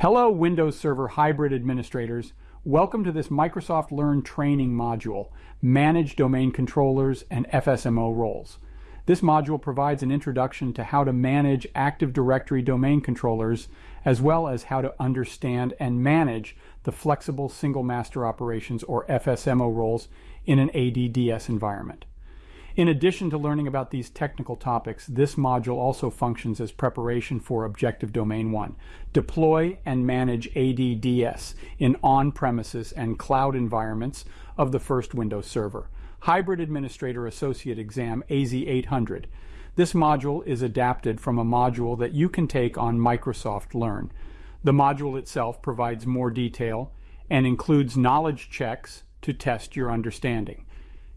Hello, Windows Server Hybrid Administrators. Welcome to this Microsoft Learn training module, Manage Domain Controllers and FSMO Roles. This module provides an introduction to how to manage Active Directory domain controllers, as well as how to understand and manage the Flexible Single Master Operations or FSMO roles in an ADDS environment. In addition to learning about these technical topics, this module also functions as preparation for Objective Domain 1. Deploy and manage ADDS in on-premises and cloud environments of the first Windows Server. Hybrid Administrator Associate Exam AZ800. This module is adapted from a module that you can take on Microsoft Learn. The module itself provides more detail and includes knowledge checks to test your understanding.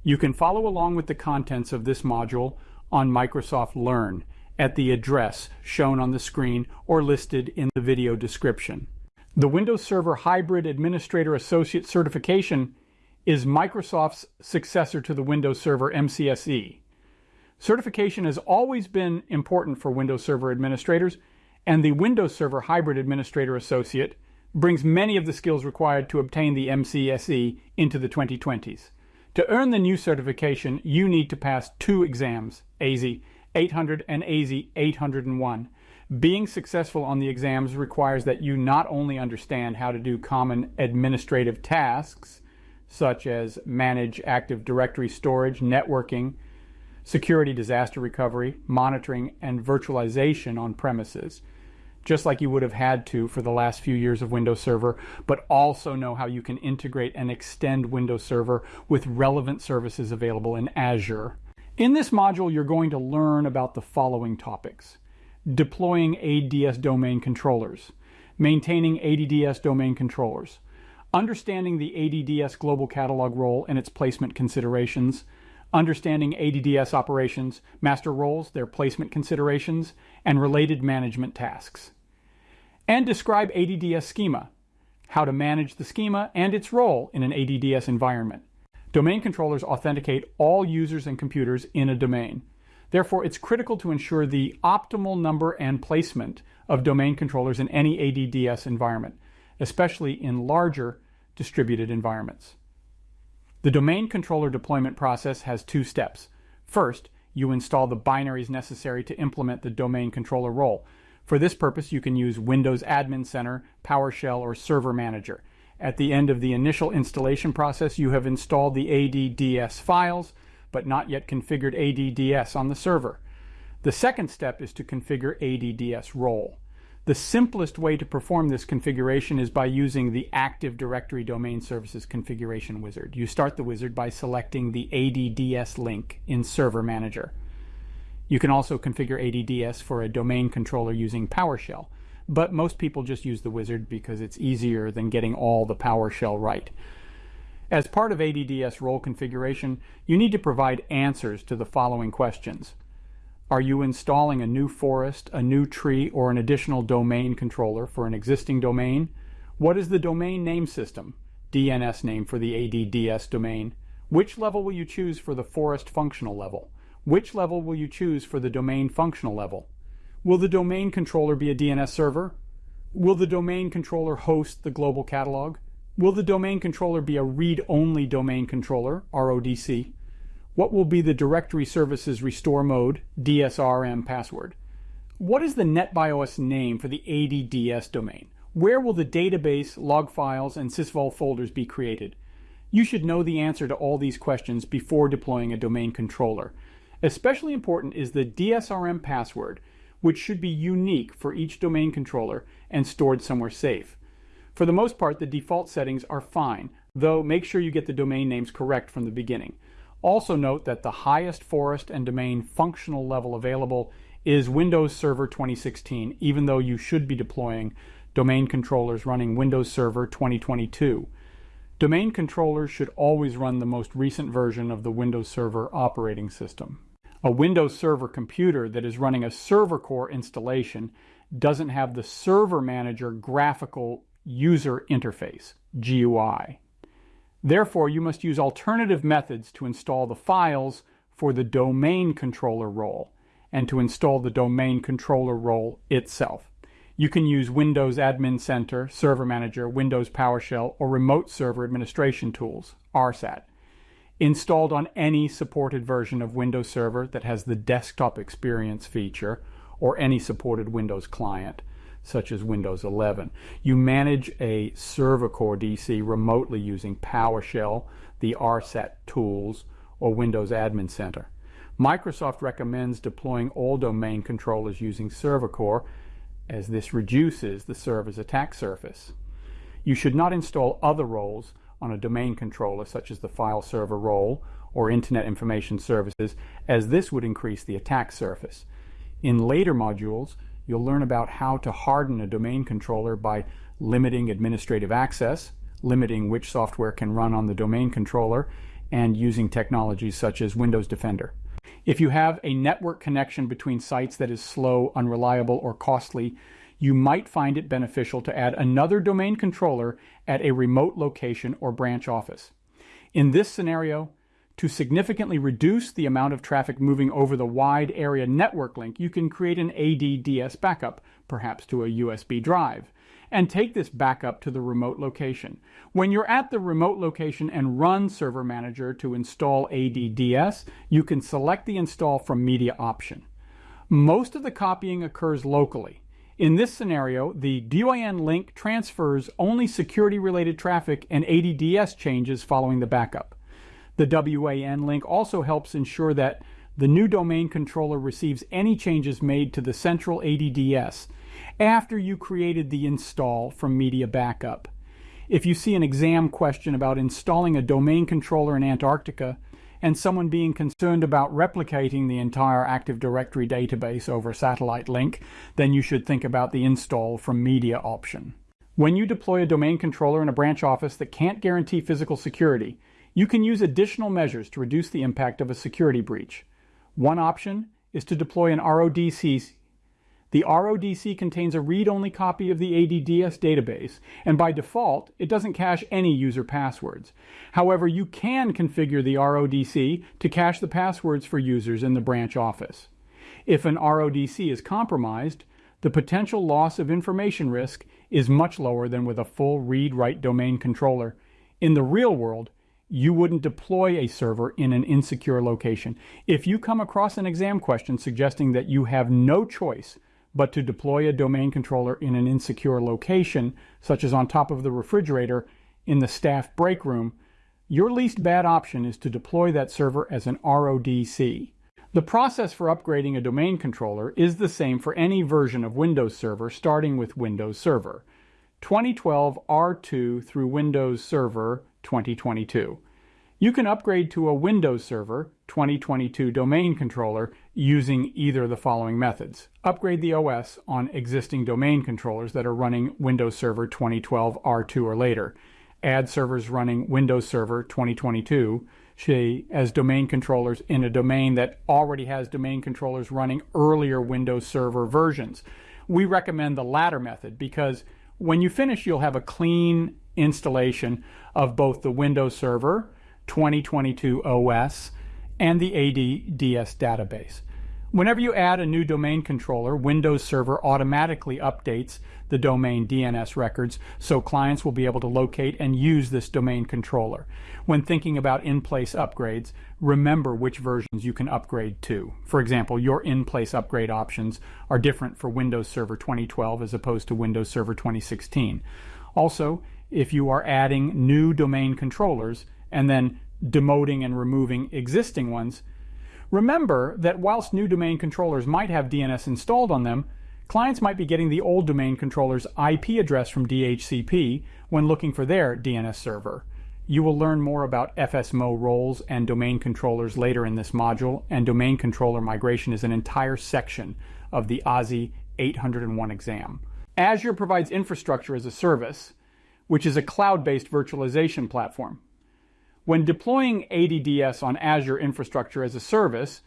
You can follow along with the contents of this module on Microsoft Learn at the address shown on the screen or listed in the video description. The Windows Server Hybrid Administrator Associate Certification is Microsoft's successor to the Windows Server MCSE. Certification has always been important for Windows Server administrators, and the Windows Server Hybrid Administrator Associate brings many of the skills required to obtain the MCSE into the 2020s. To earn the new certification, you need to pass two exams, AZ 800 and AZ 801. Being successful on the exams requires that you not only understand how to do common administrative tasks, such as manage Active Directory storage, networking, security disaster recovery, monitoring, and virtualization on premises, just like you would have had to for the last few years of Windows Server, but also know how you can integrate and extend Windows Server with relevant services available in Azure. In this module, you're going to learn about the following topics. Deploying ADDS domain controllers, maintaining ADDS domain controllers, understanding the ADDS global catalog role and its placement considerations, understanding ADDS operations, master roles, their placement considerations, and related management tasks and describe ADDS schema, how to manage the schema and its role in an ADDS environment. Domain controllers authenticate all users and computers in a domain. Therefore, it's critical to ensure the optimal number and placement of domain controllers in any ADDS environment, especially in larger distributed environments. The domain controller deployment process has two steps. First, you install the binaries necessary to implement the domain controller role. For this purpose, you can use Windows Admin Center, PowerShell, or Server Manager. At the end of the initial installation process, you have installed the ADDS files, but not yet configured ADDS on the server. The second step is to configure ADDS role. The simplest way to perform this configuration is by using the Active Directory Domain Services Configuration Wizard. You start the wizard by selecting the ADDS link in Server Manager. You can also configure ADDS for a domain controller using PowerShell, but most people just use the wizard because it's easier than getting all the PowerShell right. As part of ADDS role configuration, you need to provide answers to the following questions. Are you installing a new forest, a new tree, or an additional domain controller for an existing domain? What is the domain name system, DNS name for the ADDS domain? Which level will you choose for the forest functional level? Which level will you choose for the domain functional level? Will the domain controller be a DNS server? Will the domain controller host the global catalog? Will the domain controller be a read-only domain controller, RODC? What will be the directory services restore mode, DSRM password? What is the NetBIOS name for the ADDS domain? Where will the database, log files, and sysvol folders be created? You should know the answer to all these questions before deploying a domain controller. Especially important is the DSRM password, which should be unique for each domain controller and stored somewhere safe. For the most part, the default settings are fine, though make sure you get the domain names correct from the beginning. Also note that the highest forest and domain functional level available is Windows Server 2016, even though you should be deploying domain controllers running Windows Server 2022. Domain controllers should always run the most recent version of the Windows Server operating system. A Windows Server computer that is running a server core installation doesn't have the Server Manager graphical user interface, GUI. Therefore, you must use alternative methods to install the files for the domain controller role and to install the domain controller role itself. You can use Windows Admin Center, Server Manager, Windows PowerShell, or Remote Server Administration Tools, RSAT, installed on any supported version of Windows Server that has the desktop experience feature or any supported Windows client, such as Windows 11. You manage a server core DC remotely using PowerShell, the RSAT tools, or Windows Admin Center. Microsoft recommends deploying all domain controllers using Server Core as this reduces the server's attack surface. You should not install other roles on a domain controller such as the file server role or Internet Information Services as this would increase the attack surface. In later modules, you'll learn about how to harden a domain controller by limiting administrative access, limiting which software can run on the domain controller, and using technologies such as Windows Defender. If you have a network connection between sites that is slow, unreliable, or costly, you might find it beneficial to add another domain controller at a remote location or branch office. In this scenario, to significantly reduce the amount of traffic moving over the wide area network link, you can create an ADDS backup, perhaps to a USB drive and take this backup to the remote location. When you're at the remote location and run Server Manager to install ADDS, you can select the install from media option. Most of the copying occurs locally. In this scenario, the WAN link transfers only security related traffic and ADDS changes following the backup. The WAN link also helps ensure that the new domain controller receives any changes made to the central ADDS after you created the install from Media Backup. If you see an exam question about installing a domain controller in Antarctica and someone being concerned about replicating the entire Active Directory database over a satellite link, then you should think about the install from media option. When you deploy a domain controller in a branch office that can't guarantee physical security, you can use additional measures to reduce the impact of a security breach. One option is to deploy an RODC the RODC contains a read-only copy of the ADDS database, and by default, it doesn't cache any user passwords. However, you can configure the RODC to cache the passwords for users in the branch office. If an RODC is compromised, the potential loss of information risk is much lower than with a full read-write domain controller. In the real world, you wouldn't deploy a server in an insecure location. If you come across an exam question suggesting that you have no choice but to deploy a domain controller in an insecure location, such as on top of the refrigerator in the staff break room, your least bad option is to deploy that server as an RODC. The process for upgrading a domain controller is the same for any version of Windows Server starting with Windows Server 2012 R2 through Windows Server 2022. You can upgrade to a Windows Server 2022 domain controller using either of the following methods. Upgrade the OS on existing domain controllers that are running Windows Server 2012 R2 or later. Add servers running Windows Server 2022 as domain controllers in a domain that already has domain controllers running earlier Windows Server versions. We recommend the latter method because when you finish, you'll have a clean installation of both the Windows Server 2022 OS, and the ADDS database. Whenever you add a new domain controller, Windows Server automatically updates the domain DNS records so clients will be able to locate and use this domain controller. When thinking about in-place upgrades, remember which versions you can upgrade to. For example, your in-place upgrade options are different for Windows Server 2012 as opposed to Windows Server 2016. Also, if you are adding new domain controllers, and then demoting and removing existing ones, remember that whilst new domain controllers might have DNS installed on them, clients might be getting the old domain controller's IP address from DHCP when looking for their DNS server. You will learn more about FSMO roles and domain controllers later in this module, and domain controller migration is an entire section of the AZ 801 exam. Azure provides infrastructure as a service, which is a cloud-based virtualization platform. When deploying ADDS on Azure Infrastructure as a Service,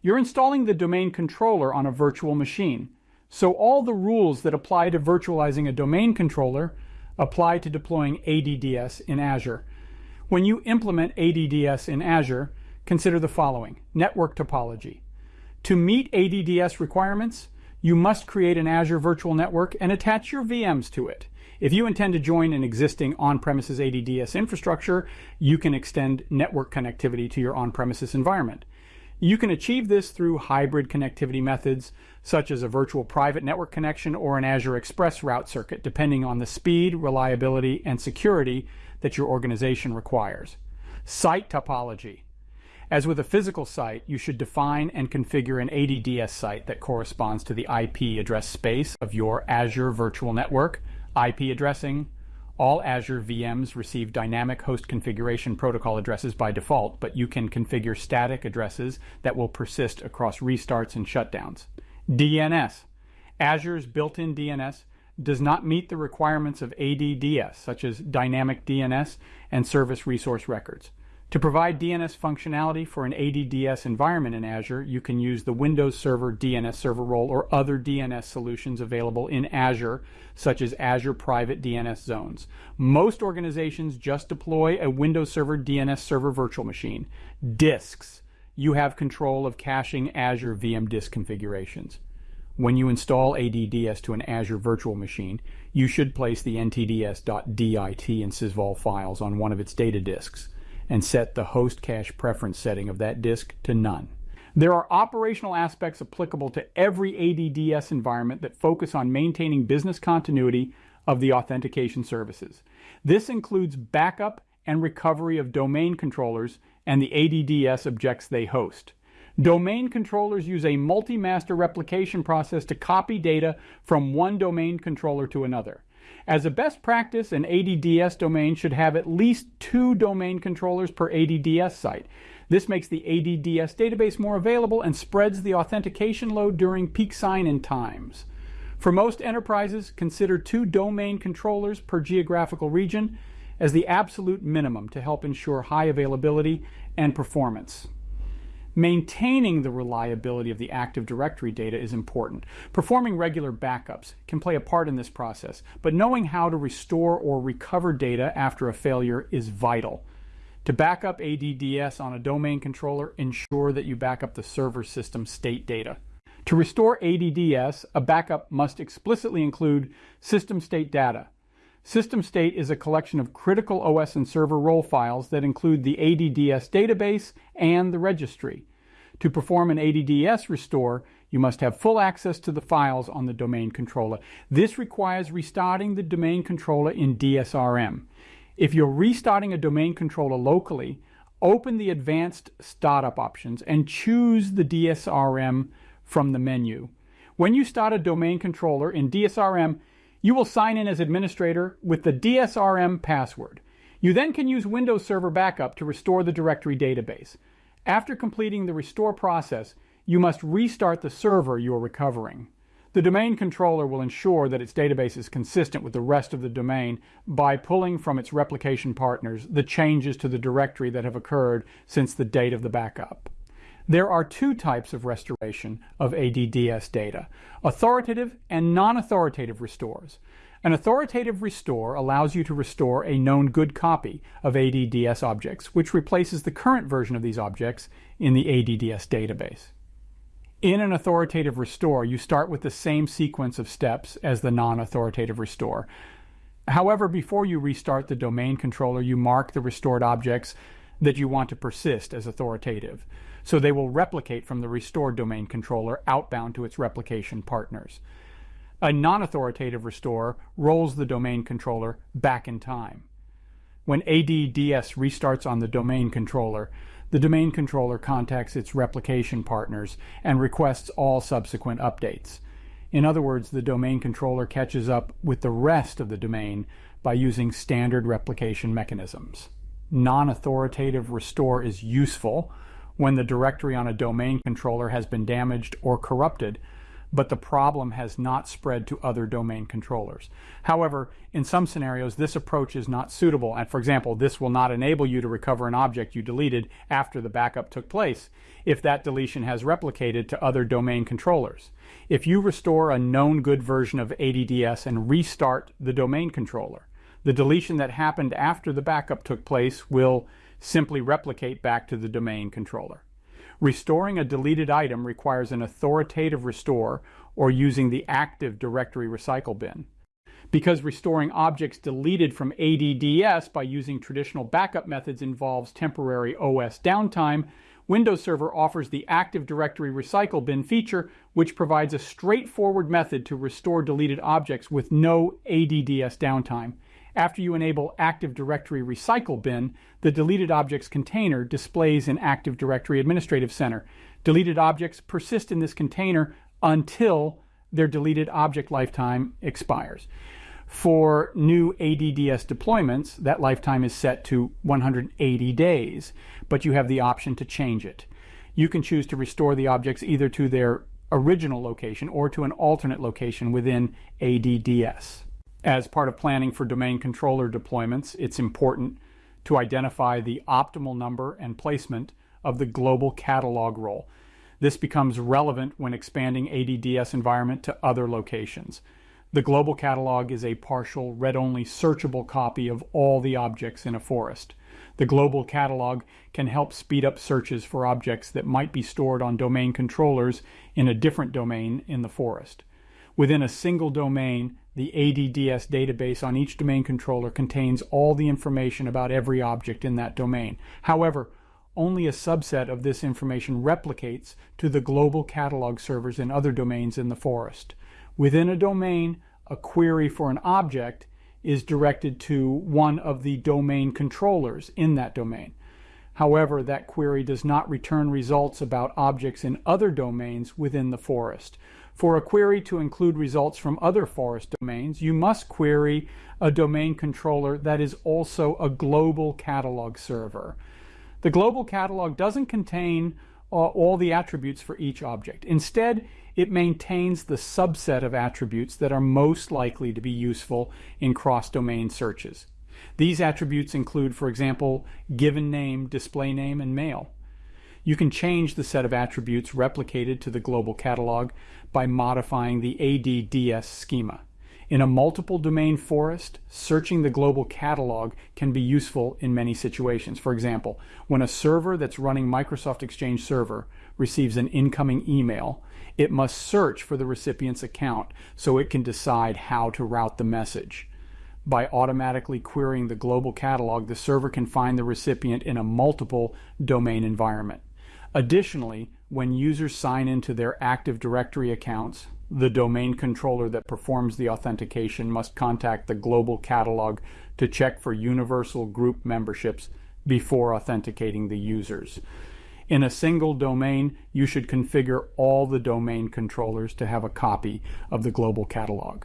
you're installing the domain controller on a virtual machine. So all the rules that apply to virtualizing a domain controller apply to deploying ADDS in Azure. When you implement ADDS in Azure, consider the following. Network topology. To meet ADDS requirements, you must create an Azure Virtual Network and attach your VMs to it. If you intend to join an existing on-premises ADDS infrastructure, you can extend network connectivity to your on-premises environment. You can achieve this through hybrid connectivity methods, such as a virtual private network connection or an Azure ExpressRoute circuit, depending on the speed, reliability, and security that your organization requires. Site topology. As with a physical site, you should define and configure an ADDS site that corresponds to the IP address space of your Azure Virtual Network, IP addressing, all Azure VMs receive dynamic host configuration protocol addresses by default, but you can configure static addresses that will persist across restarts and shutdowns. DNS. Azure's built-in DNS does not meet the requirements of ADDS, such as dynamic DNS and service resource records. To provide DNS functionality for an ADDS environment in Azure, you can use the Windows Server DNS server role or other DNS solutions available in Azure, such as Azure Private DNS Zones. Most organizations just deploy a Windows Server DNS server virtual machine. Disks. You have control of caching Azure VM disk configurations. When you install ADDS to an Azure virtual machine, you should place the ntds.dit and sysvol files on one of its data disks and set the host cache preference setting of that disk to none. There are operational aspects applicable to every ADDS environment that focus on maintaining business continuity of the authentication services. This includes backup and recovery of domain controllers and the ADDS objects they host. Domain controllers use a multi-master replication process to copy data from one domain controller to another. As a best practice, an ADDS domain should have at least two domain controllers per ADDS site. This makes the ADDS database more available and spreads the authentication load during peak sign-in times. For most enterprises, consider two domain controllers per geographical region as the absolute minimum to help ensure high availability and performance. Maintaining the reliability of the Active Directory data is important. Performing regular backups can play a part in this process, but knowing how to restore or recover data after a failure is vital. To back up ADDS on a domain controller, ensure that you back up the server system state data. To restore ADDS, a backup must explicitly include system state data. System state is a collection of critical OS and server role files that include the ADDS database and the registry. To perform an ADDS restore, you must have full access to the files on the domain controller. This requires restarting the domain controller in DSRM. If you're restarting a domain controller locally, open the advanced startup options and choose the DSRM from the menu. When you start a domain controller in DSRM, you will sign in as administrator with the DSRM password. You then can use Windows Server Backup to restore the directory database. After completing the restore process, you must restart the server you are recovering. The domain controller will ensure that its database is consistent with the rest of the domain by pulling from its replication partners the changes to the directory that have occurred since the date of the backup. There are two types of restoration of ADDS data, authoritative and non-authoritative restores. An authoritative restore allows you to restore a known good copy of ADDS objects, which replaces the current version of these objects in the ADDS database. In an authoritative restore, you start with the same sequence of steps as the non-authoritative restore. However, before you restart the domain controller, you mark the restored objects that you want to persist as authoritative so they will replicate from the restored domain controller outbound to its replication partners. A non-authoritative restore rolls the domain controller back in time. When ADDS restarts on the domain controller, the domain controller contacts its replication partners and requests all subsequent updates. In other words, the domain controller catches up with the rest of the domain by using standard replication mechanisms. Non-authoritative restore is useful when the directory on a domain controller has been damaged or corrupted, but the problem has not spread to other domain controllers. However, in some scenarios, this approach is not suitable. And for example, this will not enable you to recover an object you deleted after the backup took place if that deletion has replicated to other domain controllers. If you restore a known good version of ADDS and restart the domain controller, the deletion that happened after the backup took place will simply replicate back to the domain controller. Restoring a deleted item requires an authoritative restore or using the Active Directory Recycle bin. Because restoring objects deleted from ADDS by using traditional backup methods involves temporary OS downtime, Windows Server offers the Active Directory Recycle Bin feature, which provides a straightforward method to restore deleted objects with no ADDS downtime. After you enable Active Directory Recycle Bin, the deleted objects container displays in Active Directory Administrative Center. Deleted objects persist in this container until their deleted object lifetime expires. For new ADDS deployments, that lifetime is set to 180 days, but you have the option to change it. You can choose to restore the objects either to their original location or to an alternate location within ADDS. As part of planning for domain controller deployments, it's important to identify the optimal number and placement of the global catalog role. This becomes relevant when expanding ADDS environment to other locations. The global catalog is a partial read-only searchable copy of all the objects in a forest. The global catalog can help speed up searches for objects that might be stored on domain controllers in a different domain in the forest. Within a single domain, the ADDS database on each domain controller contains all the information about every object in that domain. However, only a subset of this information replicates to the global catalog servers in other domains in the forest. Within a domain, a query for an object is directed to one of the domain controllers in that domain. However, that query does not return results about objects in other domains within the forest. For a query to include results from other forest domains, you must query a domain controller that is also a global catalog server. The global catalog doesn't contain uh, all the attributes for each object. Instead, it maintains the subset of attributes that are most likely to be useful in cross-domain searches. These attributes include, for example, given name, display name, and mail. You can change the set of attributes replicated to the global catalog by modifying the ADDS schema. In a multiple domain forest, searching the global catalog can be useful in many situations. For example, when a server that's running Microsoft Exchange Server receives an incoming email, it must search for the recipient's account so it can decide how to route the message. By automatically querying the global catalog, the server can find the recipient in a multiple domain environment. Additionally, when users sign into their Active Directory accounts, the domain controller that performs the authentication must contact the global catalog to check for universal group memberships before authenticating the users. In a single domain, you should configure all the domain controllers to have a copy of the global catalog.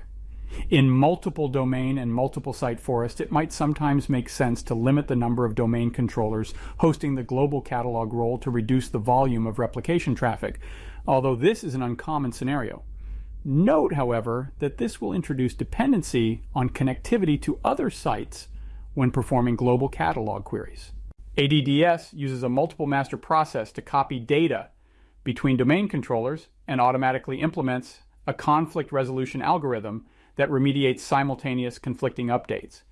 In multiple domain and multiple site forest, it might sometimes make sense to limit the number of domain controllers hosting the global catalog role to reduce the volume of replication traffic, although this is an uncommon scenario. Note, however, that this will introduce dependency on connectivity to other sites when performing global catalog queries. ADDS uses a multiple master process to copy data between domain controllers and automatically implements a conflict resolution algorithm that remediates simultaneous conflicting updates.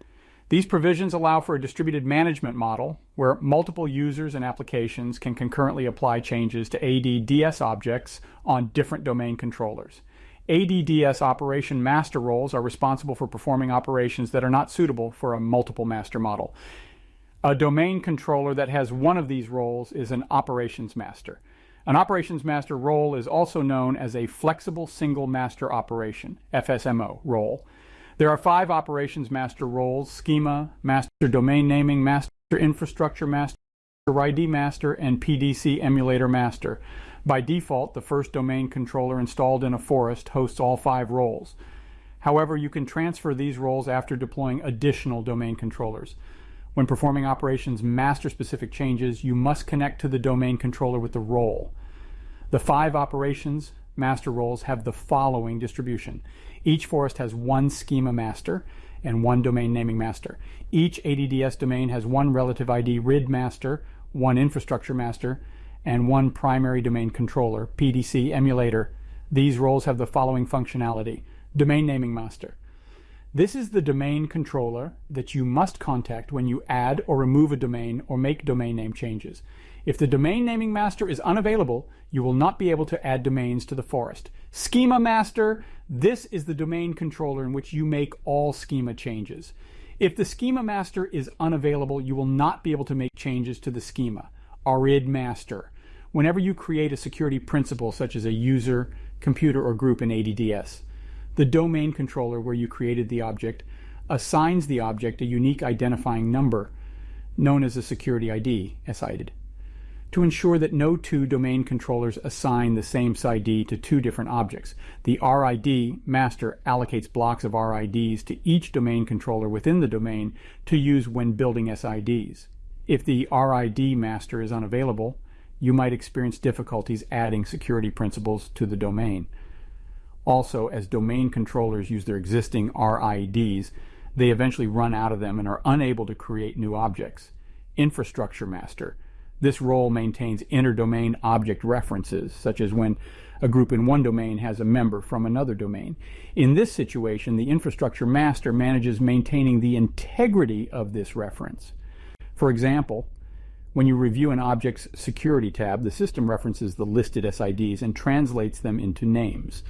These provisions allow for a distributed management model where multiple users and applications can concurrently apply changes to ADDS objects on different domain controllers. ADDS operation master roles are responsible for performing operations that are not suitable for a multiple master model. A domain controller that has one of these roles is an operations master. An operations master role is also known as a flexible single master operation, FSMO role. There are five operations master roles, schema, master domain naming, master infrastructure master, ID master, and PDC emulator master. By default, the first domain controller installed in a forest hosts all five roles. However, you can transfer these roles after deploying additional domain controllers. When performing operations master-specific changes, you must connect to the domain controller with the role. The five operations master roles have the following distribution. Each forest has one schema master and one domain naming master. Each ADDS domain has one relative ID RID master, one infrastructure master, and one primary domain controller, PDC emulator. These roles have the following functionality. Domain naming master. This is the domain controller that you must contact when you add or remove a domain or make domain name changes. If the domain naming master is unavailable, you will not be able to add domains to the forest. Schema master, this is the domain controller in which you make all schema changes. If the schema master is unavailable, you will not be able to make changes to the schema. RID master. Whenever you create a security principal such as a user, computer, or group in ADDS, the domain controller where you created the object assigns the object a unique identifying number known as a security ID, SID, to ensure that no two domain controllers assign the same SID to two different objects. The RID master allocates blocks of RIDs to each domain controller within the domain to use when building SIDs. If the RID master is unavailable, you might experience difficulties adding security principals to the domain. Also, as domain controllers use their existing RIDs, they eventually run out of them and are unable to create new objects. Infrastructure master. This role maintains inter-domain object references, such as when a group in one domain has a member from another domain. In this situation, the infrastructure master manages maintaining the integrity of this reference. For example, when you review an object's security tab, the system references the listed SIDs and translates them into names.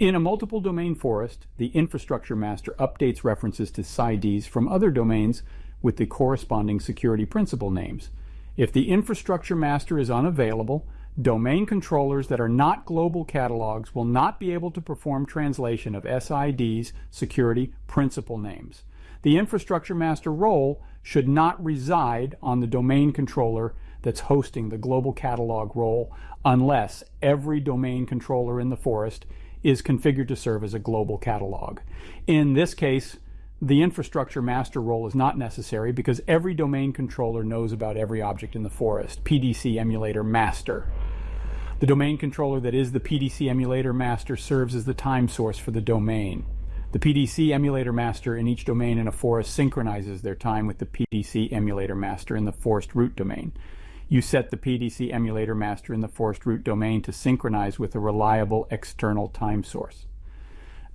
In a multiple domain forest, the infrastructure master updates references to SIDs from other domains with the corresponding security principal names. If the infrastructure master is unavailable, domain controllers that are not global catalogs will not be able to perform translation of SIDs security principal names. The infrastructure master role should not reside on the domain controller that's hosting the global catalog role unless every domain controller in the forest is configured to serve as a global catalog. In this case, the infrastructure master role is not necessary because every domain controller knows about every object in the forest. PDC emulator master. The domain controller that is the PDC emulator master serves as the time source for the domain. The PDC emulator master in each domain in a forest synchronizes their time with the PDC emulator master in the forest root domain you set the PDC emulator master in the forest root domain to synchronize with a reliable external time source.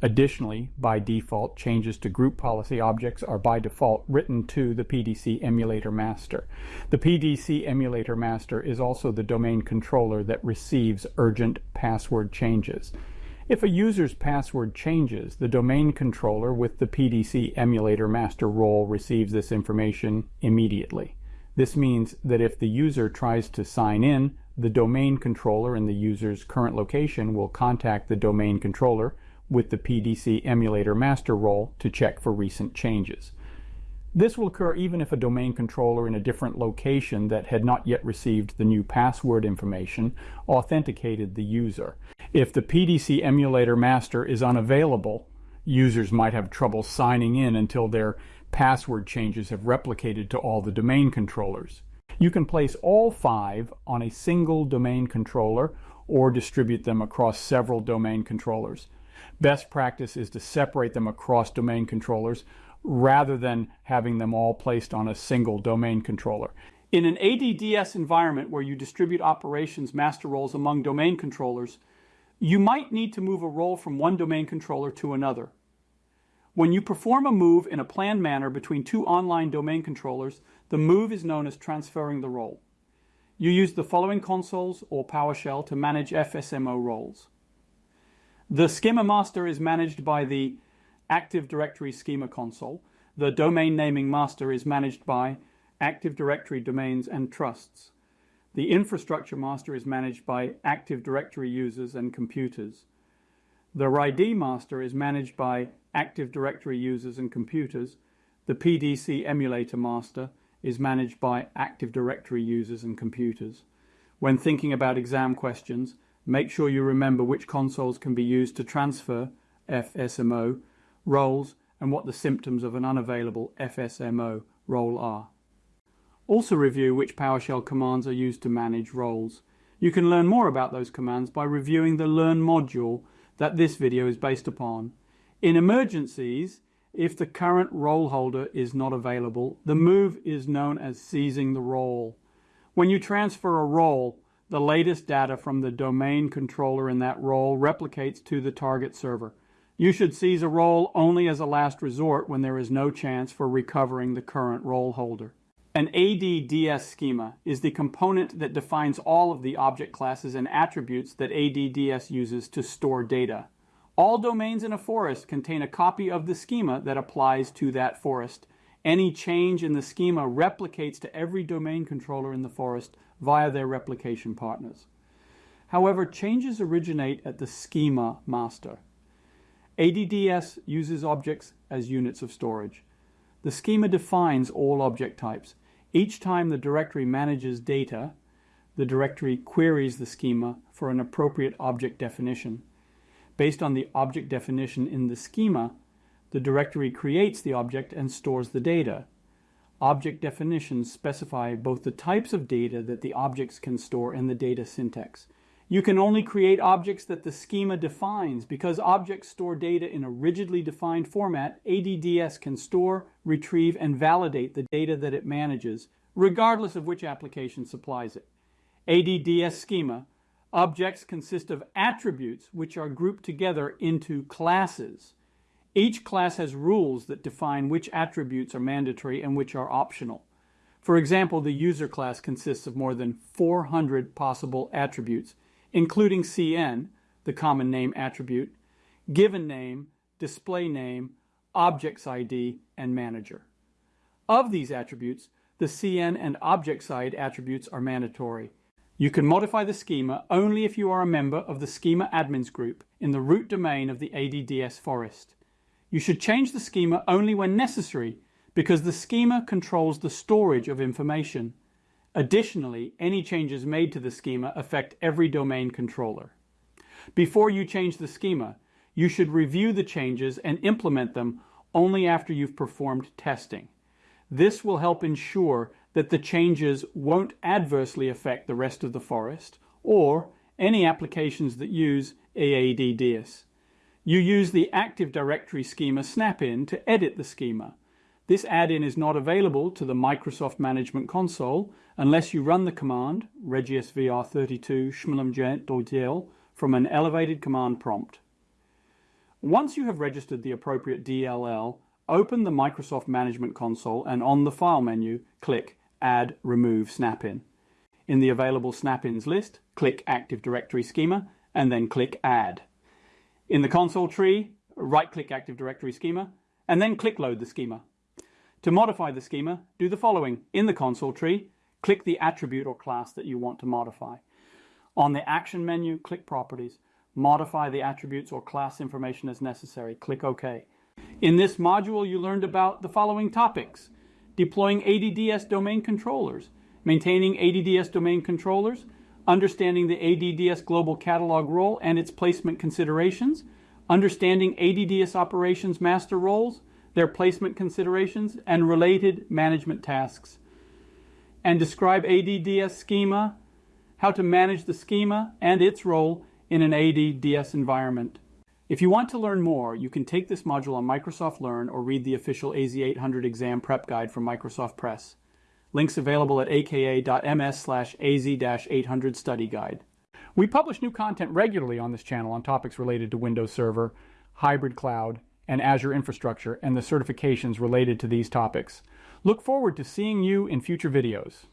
Additionally, by default, changes to group policy objects are by default written to the PDC emulator master. The PDC emulator master is also the domain controller that receives urgent password changes. If a user's password changes, the domain controller with the PDC emulator master role receives this information immediately. This means that if the user tries to sign in, the domain controller in the user's current location will contact the domain controller with the PDC emulator master role to check for recent changes. This will occur even if a domain controller in a different location that had not yet received the new password information authenticated the user. If the PDC emulator master is unavailable, users might have trouble signing in until their password changes have replicated to all the domain controllers. You can place all five on a single domain controller or distribute them across several domain controllers. Best practice is to separate them across domain controllers rather than having them all placed on a single domain controller. In an ADDS environment where you distribute operations master roles among domain controllers, you might need to move a role from one domain controller to another. When you perform a move in a planned manner between two online domain controllers, the move is known as transferring the role. You use the following consoles or PowerShell to manage FSMO roles. The schema master is managed by the Active Directory Schema console. The domain naming master is managed by Active Directory domains and trusts. The infrastructure master is managed by Active Directory users and computers. The RID master is managed by Active Directory users and computers. The PDC emulator master is managed by Active Directory users and computers. When thinking about exam questions, make sure you remember which consoles can be used to transfer FSMO roles and what the symptoms of an unavailable FSMO role are. Also review which PowerShell commands are used to manage roles. You can learn more about those commands by reviewing the Learn module that this video is based upon. In emergencies, if the current role holder is not available, the move is known as seizing the role. When you transfer a role, the latest data from the domain controller in that role replicates to the target server. You should seize a role only as a last resort when there is no chance for recovering the current role holder. An ADDS schema is the component that defines all of the object classes and attributes that ADDS uses to store data. All domains in a forest contain a copy of the schema that applies to that forest. Any change in the schema replicates to every domain controller in the forest via their replication partners. However, changes originate at the schema master. ADDS uses objects as units of storage. The schema defines all object types. Each time the directory manages data, the directory queries the schema for an appropriate object definition. Based on the object definition in the schema, the directory creates the object and stores the data. Object definitions specify both the types of data that the objects can store and the data syntax. You can only create objects that the schema defines. Because objects store data in a rigidly defined format, ADDS can store, retrieve, and validate the data that it manages, regardless of which application supplies it. ADDS schema Objects consist of attributes which are grouped together into classes. Each class has rules that define which attributes are mandatory and which are optional. For example, the user class consists of more than 400 possible attributes, including CN, the common name attribute, given name, display name, objectSID, and manager. Of these attributes, the CN and objectSID attributes are mandatory. You can modify the schema only if you are a member of the Schema Admins group in the root domain of the ADDS forest. You should change the schema only when necessary because the schema controls the storage of information. Additionally, any changes made to the schema affect every domain controller. Before you change the schema, you should review the changes and implement them only after you've performed testing. This will help ensure that the changes won't adversely affect the rest of the forest or any applications that use AADDS. You use the Active Directory schema snap-in to edit the schema. This add-in is not available to the Microsoft Management Console unless you run the command regsvr32 schmmgmt from an elevated command prompt. Once you have registered the appropriate DLL, open the Microsoft Management Console and on the File menu, click Add Remove Snap-in. In the available snap-ins list, click Active Directory Schema and then click Add. In the console tree, right-click Active Directory Schema and then click Load the schema. To modify the schema, do the following. In the console tree, click the attribute or class that you want to modify. On the Action menu, click Properties. Modify the attributes or class information as necessary. Click OK. In this module, you learned about the following topics deploying ADDS domain controllers, maintaining ADDS domain controllers, understanding the ADDS global catalog role and its placement considerations, understanding ADDS operations master roles, their placement considerations, and related management tasks. And describe ADDS schema, how to manage the schema and its role in an ADDS environment. If you want to learn more, you can take this module on Microsoft Learn or read the official AZ800 exam prep guide from Microsoft Press. Links available at aka.ms slash az-800 study guide. We publish new content regularly on this channel on topics related to Windows Server, hybrid cloud, and Azure infrastructure and the certifications related to these topics. Look forward to seeing you in future videos.